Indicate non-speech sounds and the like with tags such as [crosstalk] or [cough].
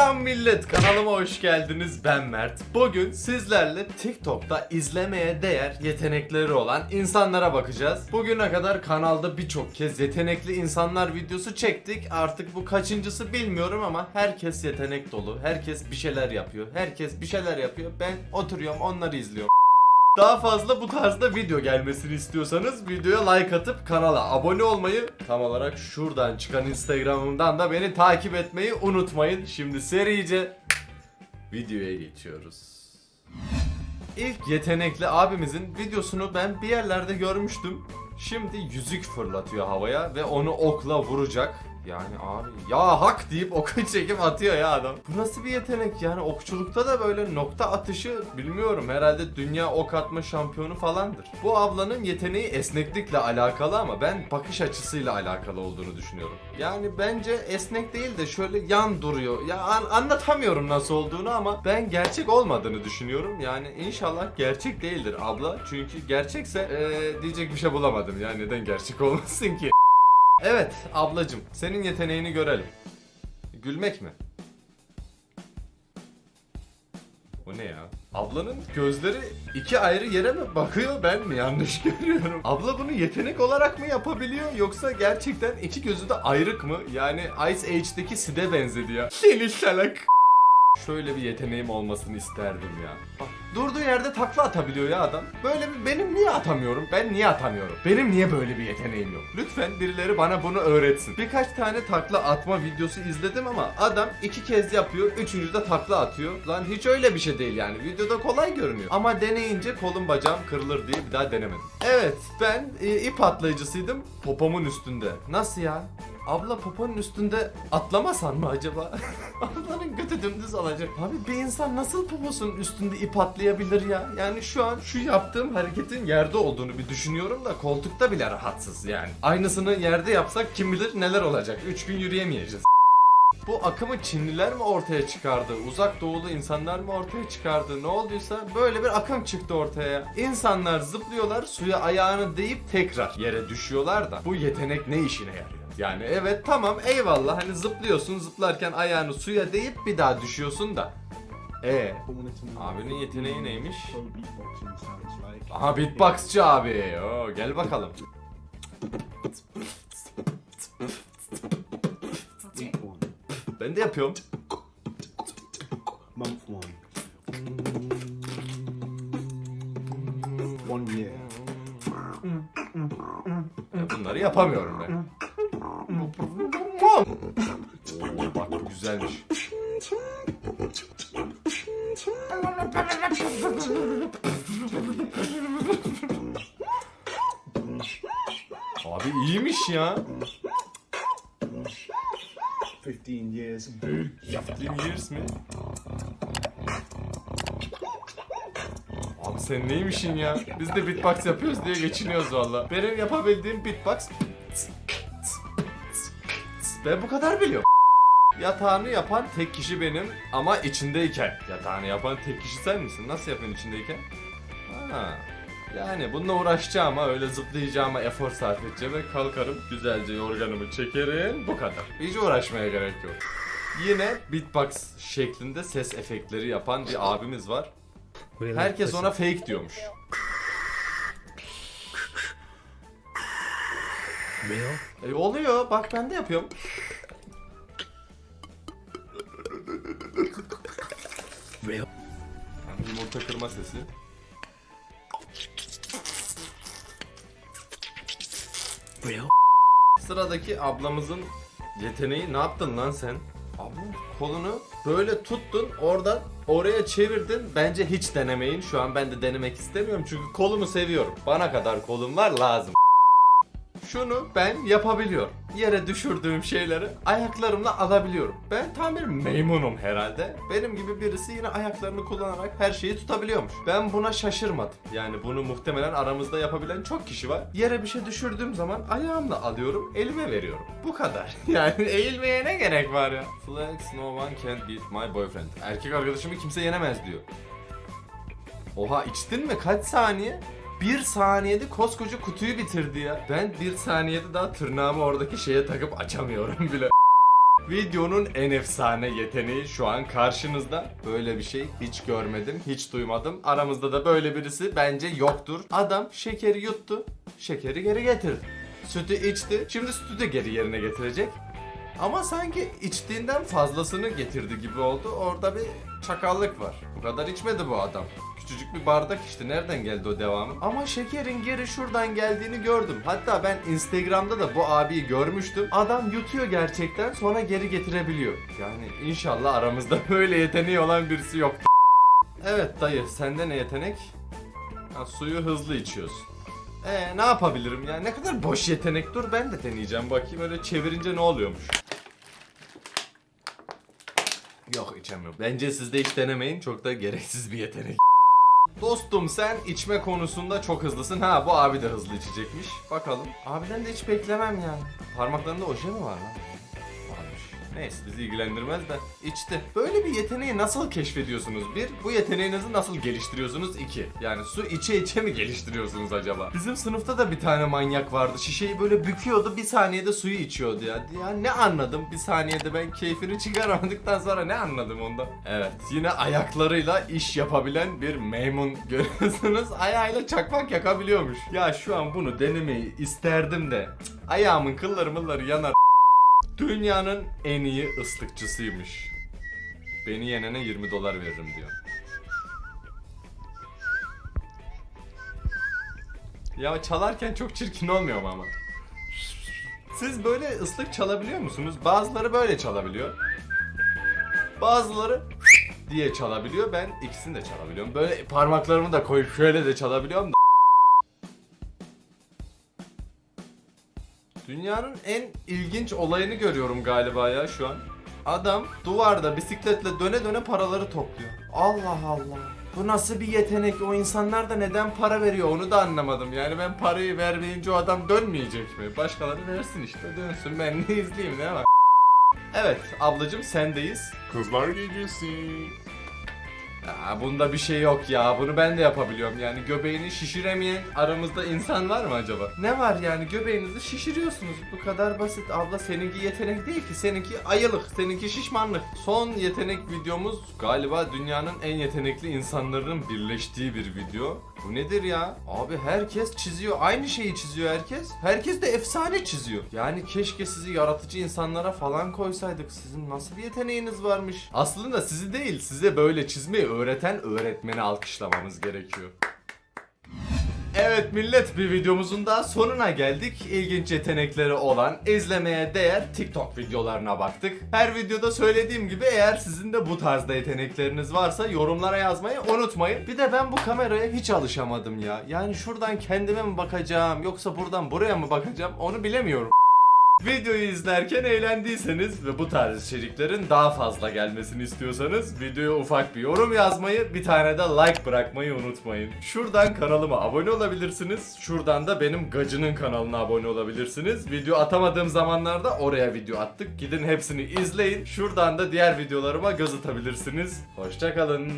Selam millet kanalıma hoş geldiniz. Ben Mert. Bugün sizlerle TikTok'ta izlemeye değer yetenekleri olan insanlara bakacağız. Bugüne kadar kanalda birçok kez yetenekli insanlar videosu çektik. Artık bu kaçıncısı bilmiyorum ama herkes yetenek dolu Herkes bir şeyler yapıyor Herkes bir şeyler yapıyor. Ben oturuyorum onları izliyorum daha fazla bu tarzda video gelmesini istiyorsanız videoya like atıp kanala abone olmayı tam olarak şuradan çıkan Instagram'ımdan da beni takip etmeyi unutmayın. Şimdi serice videoya geçiyoruz. İlk yetenekli abimizin videosunu ben bir yerlerde görmüştüm. Şimdi yüzük fırlatıyor havaya ve onu okla vuracak. Yani abi ya hak deyip oku [laughs] çekip atıyor ya adam. Bu nasıl bir yetenek yani okçulukta da böyle nokta atışı bilmiyorum herhalde dünya ok atma şampiyonu falandır. Bu ablanın yeteneği esneklikle alakalı ama ben bakış açısıyla alakalı olduğunu düşünüyorum. Yani bence esnek değil de şöyle yan duruyor. Ya an- anlatamıyorum nasıl olduğunu ama ben gerçek olmadığını düşünüyorum. Yani inşallah gerçek değildir abla. Çünkü gerçekse eee, diyecek bir şey bulamadım. Yani neden gerçek olmasın ki? Evet ablacım senin yeteneğini görelim. Gülmek mi? O ne ya? Ablanın gözleri iki ayrı yere mi bakıyor ben mi yanlış [laughs] görüyorum? Abla bunu yetenek olarak mı yapabiliyor yoksa gerçekten iki gözü de ayrık mı? Yani Ice Age'deki Sid'e benzedi ya. Seni salak. Şöyle bir yeteneğim olmasını isterdim ya. Bak durduğu yerde takla atabiliyor ya adam. Böyle bir benim niye atamıyorum? Ben niye atamıyorum? Benim niye böyle bir yeteneğim yok? Lütfen birileri bana bunu öğretsin. Birkaç tane takla atma videosu izledim ama adam iki kez yapıyor, üçüncüde takla atıyor. Lan hiç öyle bir şey değil yani. Videoda kolay görünüyor. Ama deneyince kolum bacağım kırılır diye bir daha denemedim. Evet ben e, ip atlayıcısıydım popomun üstünde. Nasıl ya? Abla poponun üstünde atlamasan mı acaba? [laughs] Ablanın götü dümdüz olacak. Abi bir insan nasıl poposunun üstünde ip atlayabilir ya? Yani şu an şu yaptığım hareketin yerde olduğunu bir düşünüyorum da koltukta bile rahatsız yani. Aynısını yerde yapsak kim bilir neler olacak. 3 gün yürüyemeyeceğiz. [laughs] Bu akımı Çinliler mi ortaya çıkardı? Uzak doğulu insanlar mı ortaya çıkardı? Ne olduysa böyle bir akım çıktı ortaya. İnsanlar zıplıyorlar, suya ayağını değip tekrar yere düşüyorlar da bu yetenek ne işine yarıyor? Yani evet tamam eyvallah hani zıplıyorsun zıplarken ayağını suya değip bir daha düşüyorsun da. E abinin yeteneği neymiş? Aha beatboxçı abi. Oo, gel bakalım. Ben de yapıyorum. Month one. One year. Bunları yapamıyorum ben. Güzelmiş. Abi iyiymiş ya. 15 years. 15 years mi? Abi sen neymişin ya? Biz de beatbox yapıyoruz diye geçiniyoruz valla. Benim yapabildiğim beatbox... Ben bu kadar biliyorum. Yatağını yapan tek kişi benim ama içindeyken. Yatağını yapan tek kişi sen misin? Nasıl yapıyorsun içindeyken? Ha. Yani bununla uğraşacağıma öyle zıplayacağıma efor sarf edeceğime kalkarım güzelce yorganımı çekerim bu kadar. Hiç uğraşmaya gerek yok. Yine beatbox şeklinde ses efektleri yapan bir abimiz var. Herkes ona fake diyormuş. E oluyor bak ben de yapıyorum. Yani yumurta kırma sesi. Sıradaki ablamızın yeteneği ne yaptın lan sen? Abla kolunu böyle tuttun oradan oraya çevirdin. Bence hiç denemeyin. Şu an ben de denemek istemiyorum çünkü kolumu seviyorum. Bana kadar kolum var lazım. Şunu ben yapabiliyorum. Yere düşürdüğüm şeyleri ayaklarımla alabiliyorum. Ben tam bir meymunum herhalde. Benim gibi birisi yine ayaklarını kullanarak her şeyi tutabiliyormuş. Ben buna şaşırmadım. Yani bunu muhtemelen aramızda yapabilen çok kişi var. Yere bir şey düşürdüğüm zaman ayağımla alıyorum, elime veriyorum. Bu kadar. [laughs] Yani eğilmeye ne gerek var ya? Flex, no one can beat my boyfriend. Erkek arkadaşımı kimse yenemez diyor. Oha içtin mi? Kaç saniye? Bir saniyede koskoca kutuyu bitirdi ya. Ben bir saniyede daha tırnağımı oradaki şeye takıp açamıyorum bile. [laughs] Videonun en efsane yeteneği şu an karşınızda. Böyle bir şey hiç görmedim, hiç duymadım. Aramızda da böyle birisi bence yoktur. Adam şekeri yuttu, şekeri geri getirdi. Sütü içti, şimdi sütü de geri yerine getirecek. Ama sanki içtiğinden fazlasını getirdi gibi oldu. Orada bir çakallık var. Bu kadar içmedi bu adam. Küçücük bir bardak işte nereden geldi o devamı? Ama şekerin geri şuradan geldiğini gördüm. Hatta ben Instagram'da da bu abiyi görmüştüm. Adam yutuyor gerçekten sonra geri getirebiliyor. Yani inşallah aramızda [laughs] böyle yeteneği olan birisi yok. Evet dayı sende ne yetenek? Ha, suyu hızlı içiyorsun. Ee ne yapabilirim ya? Ne kadar boş yetenek. Dur ben de deneyeceğim bakayım öyle çevirince ne oluyormuş. Yok içemiyorum. Bence siz de hiç denemeyin. Çok da gereksiz bir yetenek. Dostum sen içme konusunda çok hızlısın. Ha bu abi de hızlı içecekmiş. Bakalım. Abiden de hiç beklemem yani. Parmaklarında oje mi var lan? Neyse bizi ilgilendirmez de içti. Böyle bir yeteneği nasıl keşfediyorsunuz? Bir, bu yeteneğinizi nasıl geliştiriyorsunuz? İki, yani su içe içe mi geliştiriyorsunuz acaba? Bizim sınıfta da bir tane manyak vardı. Şişeyi böyle büküyordu, bir saniyede suyu içiyordu ya. Ya ne anladım? Bir saniyede ben keyfini çıkaramadıktan sonra ne anladım ondan? Evet, yine ayaklarıyla iş yapabilen bir maymun [laughs] görüyorsunuz. Ayağıyla çakmak yakabiliyormuş. Ya şu an bunu denemeyi isterdim de. cık, Ayağımın kılları mılları yanar. Dünyanın en iyi ıslıkçısıymış. Beni yenene 20 dolar veririm diyor. Ya çalarken çok çirkin olmuyor mu ama? Siz böyle ıslık çalabiliyor musunuz? Bazıları böyle çalabiliyor. Bazıları diye çalabiliyor. Ben ikisini de çalabiliyorum. Böyle parmaklarımı da koyup şöyle de çalabiliyorum da. Dünyanın en ilginç olayını görüyorum galiba ya şu an. Adam duvarda bisikletle döne döne paraları topluyor. Allah Allah. Bu nasıl bir yetenek? O insanlar da neden para veriyor onu da anlamadım. Yani ben parayı vermeyince o adam dönmeyecek mi? Başkaları versin işte dönsün ben ne izleyeyim ne var? Evet ablacım sendeyiz. Kızlar gecesi. Ya bunda bir şey yok ya. Bunu ben de yapabiliyorum. Yani göbeğini şişiremeyen aramızda insan var mı acaba? Ne var yani göbeğinizi şişiriyorsunuz. Bu kadar basit. Abla seninki yetenek değil ki. Seninki ayılık. Seninki şişmanlık. Son yetenek videomuz galiba dünyanın en yetenekli insanların birleştiği bir video. Bu nedir ya? Abi herkes çiziyor. Aynı şeyi çiziyor herkes. Herkes de efsane çiziyor. Yani keşke sizi yaratıcı insanlara falan koysaydık. Sizin nasıl bir yeteneğiniz varmış? Aslında sizi değil, size böyle çizmeyi öğreten öğretmeni alkışlamamız gerekiyor. Evet millet bir videomuzun daha sonuna geldik. İlginç yetenekleri olan, izlemeye değer TikTok videolarına baktık. Her videoda söylediğim gibi eğer sizin de bu tarzda yetenekleriniz varsa yorumlara yazmayı unutmayın. Bir de ben bu kameraya hiç alışamadım ya. Yani şuradan kendime mi bakacağım yoksa buradan buraya mı bakacağım onu bilemiyorum. Videoyu izlerken eğlendiyseniz ve bu tarz içeriklerin daha fazla gelmesini istiyorsanız videoya ufak bir yorum yazmayı, bir tane de like bırakmayı unutmayın. Şuradan kanalıma abone olabilirsiniz. Şuradan da benim gacının kanalına abone olabilirsiniz. Video atamadığım zamanlarda oraya video attık. Gidin hepsini izleyin. Şuradan da diğer videolarıma göz atabilirsiniz. Hoşçakalın.